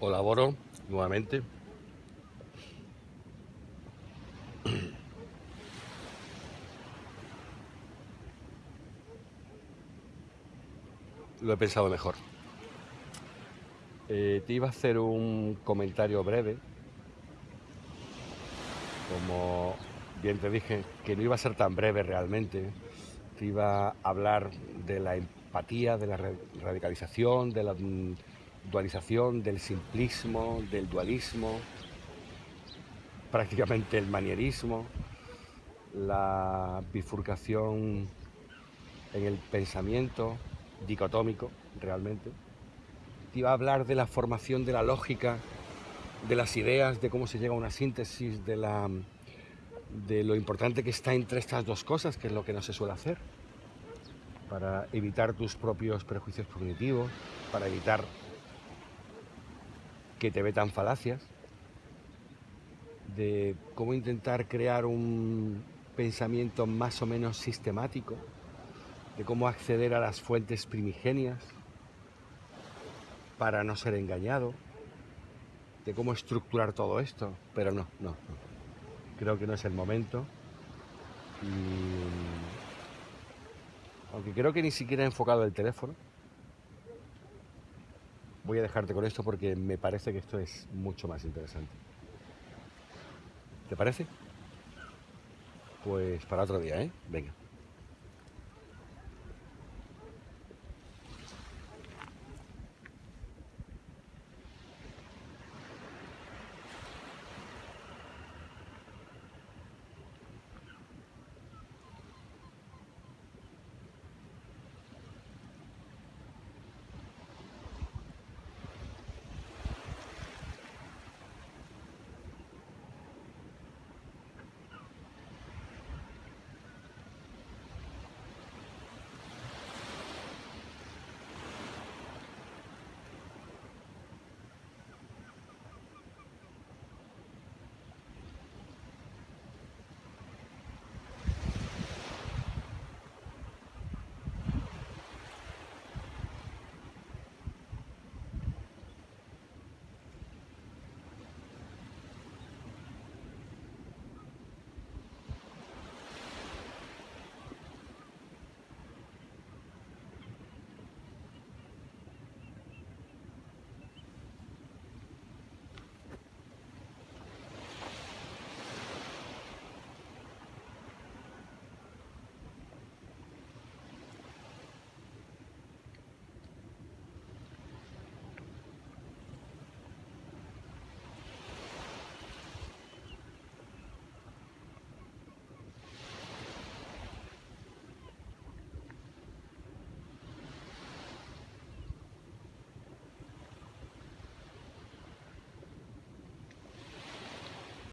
colaboro nuevamente. Lo he pensado mejor. Eh, te iba a hacer un comentario breve. Como bien te dije, que no iba a ser tan breve realmente. Te iba a hablar de la empatía, de la radicalización, de la dualización, del simplismo, del dualismo, prácticamente el manierismo, la bifurcación en el pensamiento dicotómico realmente. Te iba a hablar de la formación de la lógica, de las ideas, de cómo se llega a una síntesis, de, la, de lo importante que está entre estas dos cosas, que es lo que no se suele hacer, para evitar tus propios prejuicios cognitivos, para evitar que te tan falacias, de cómo intentar crear un pensamiento más o menos sistemático, de cómo acceder a las fuentes primigenias para no ser engañado, de cómo estructurar todo esto, pero no, no. Creo que no es el momento. aunque creo que ni siquiera he enfocado el teléfono, voy a dejarte con esto porque me parece que esto es mucho más interesante. ¿Te parece? Pues para otro día, ¿eh? Venga.